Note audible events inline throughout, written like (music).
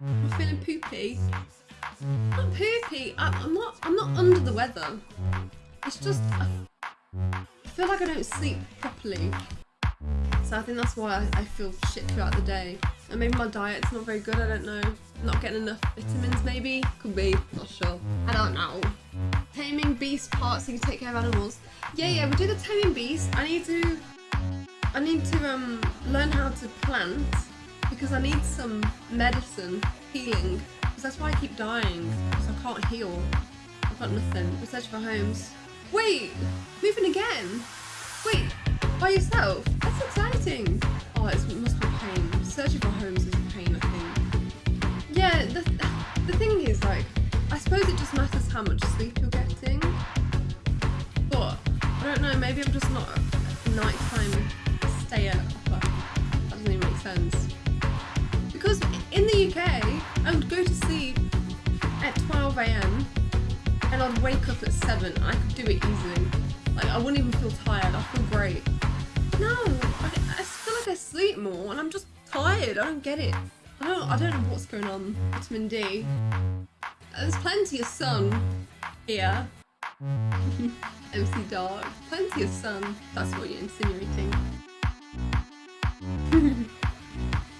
I'm feeling poopy. Not poopy. I, I'm not. I'm not under the weather. It's just I, I feel like I don't sleep properly. So I think that's why I, I feel shit throughout the day. And maybe my diet's not very good. I don't know. Not getting enough vitamins. Maybe could be. Not sure. I don't know. Taming beast parts so you can take care of animals. Yeah, yeah. We do the taming beast. I need to. I need to um learn how to plant because I need some medicine healing because that's why I keep dying because I can't heal. I've got nothing. Searching for homes. Wait, moving again. Wait, by yourself? That's exciting. Oh, it must be pain. Searching for homes is a pain, I think. Yeah, the, the thing is, like, I suppose it just matters how much sleep you're getting. But, I don't know, maybe I'm just not a nighttime stayer. That doesn't even make sense. And I'd wake up at 7 I could do it easily. Like, I wouldn't even feel tired, I feel great. No, I, I feel like I sleep more and I'm just tired, I don't get it. I don't, I don't know what's going on. Vitamin D. There's plenty of sun here. (laughs) MC Dark. Plenty of sun. That's what you're insinuating. (laughs)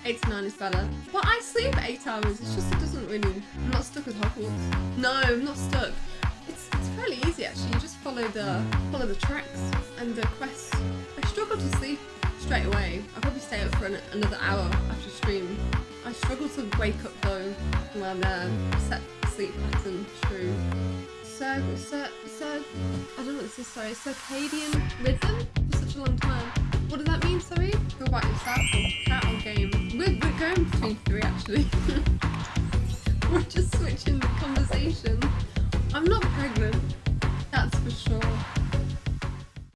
8 to 9 is better. But I sleep 8 hours, it's just it doesn't really... I'm not stuck with Hogwarts. No, I'm not stuck. Fairly easy actually, you just follow the follow the tracks and the quests. I struggle to sleep straight away. I'll probably stay up for an, another hour after stream. I struggle to wake up though when uh, set sleep pattern true. So, so, so, I don't know what this is, sorry, circadian rhythm for such a long time. What does that mean, sorry? Go about yourself or cat or game? We're, we're going between three actually. (laughs) we're just switching the conversation